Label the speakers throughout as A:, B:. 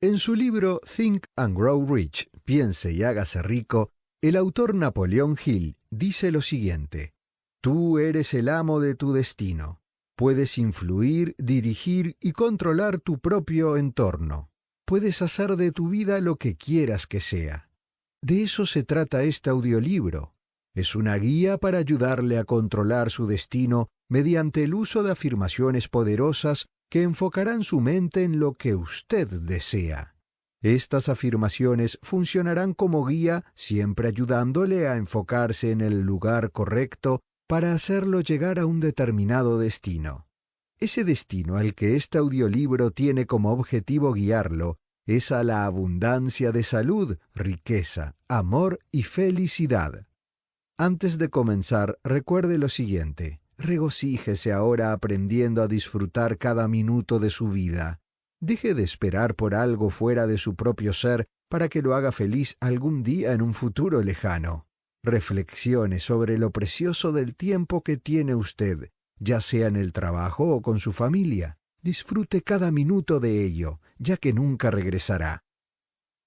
A: En su libro Think and Grow Rich, Piense y hágase rico, el autor Napoleón Hill dice lo siguiente, Tú eres el amo de tu destino. Puedes influir, dirigir y controlar tu propio entorno. Puedes hacer de tu vida lo que quieras que sea. De eso se trata este audiolibro. Es una guía para ayudarle a controlar su destino mediante el uso de afirmaciones poderosas que enfocarán su mente en lo que usted desea. Estas afirmaciones funcionarán como guía siempre ayudándole a enfocarse en el lugar correcto para hacerlo llegar a un determinado destino. Ese destino al que este audiolibro tiene como objetivo guiarlo es a la abundancia de salud, riqueza, amor y felicidad. Antes de comenzar, recuerde lo siguiente. Regocíjese ahora aprendiendo a disfrutar cada minuto de su vida. Deje de esperar por algo fuera de su propio ser para que lo haga feliz algún día en un futuro lejano. Reflexione sobre lo precioso del tiempo que tiene usted, ya sea en el trabajo o con su familia. Disfrute cada minuto de ello, ya que nunca regresará.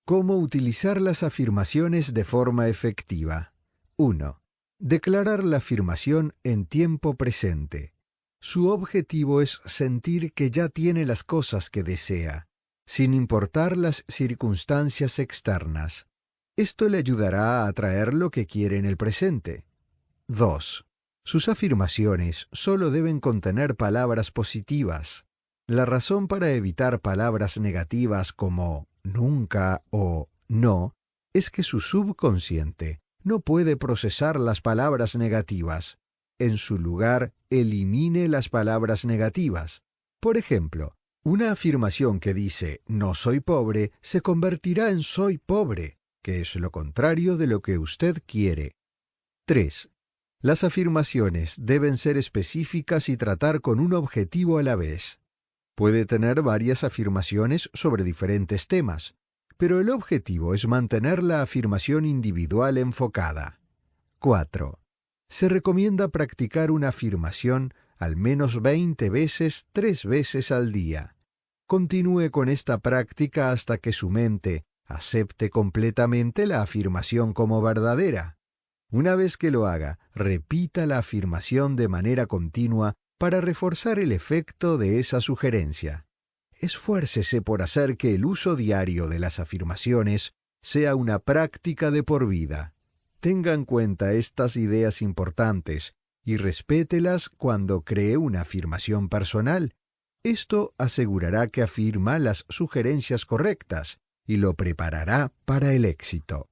A: ¿Cómo utilizar las afirmaciones de forma efectiva? 1. Declarar la afirmación en tiempo presente. Su objetivo es sentir que ya tiene las cosas que desea, sin importar las circunstancias externas. Esto le ayudará a atraer lo que quiere en el presente. 2. Sus afirmaciones solo deben contener palabras positivas. La razón para evitar palabras negativas como nunca o no es que su subconsciente no puede procesar las palabras negativas. En su lugar, elimine las palabras negativas. Por ejemplo, una afirmación que dice no soy pobre se convertirá en soy pobre, que es lo contrario de lo que usted quiere. 3. Las afirmaciones deben ser específicas y tratar con un objetivo a la vez. Puede tener varias afirmaciones sobre diferentes temas, pero el objetivo es mantener la afirmación individual enfocada. 4. Se recomienda practicar una afirmación al menos 20 veces tres veces al día. Continúe con esta práctica hasta que su mente acepte completamente la afirmación como verdadera. Una vez que lo haga, repita la afirmación de manera continua para reforzar el efecto de esa sugerencia esfuércese por hacer que el uso diario de las afirmaciones sea una práctica de por vida. Tenga en cuenta estas ideas importantes y respételas cuando cree una afirmación personal. Esto asegurará que afirma las sugerencias correctas y lo preparará para el éxito.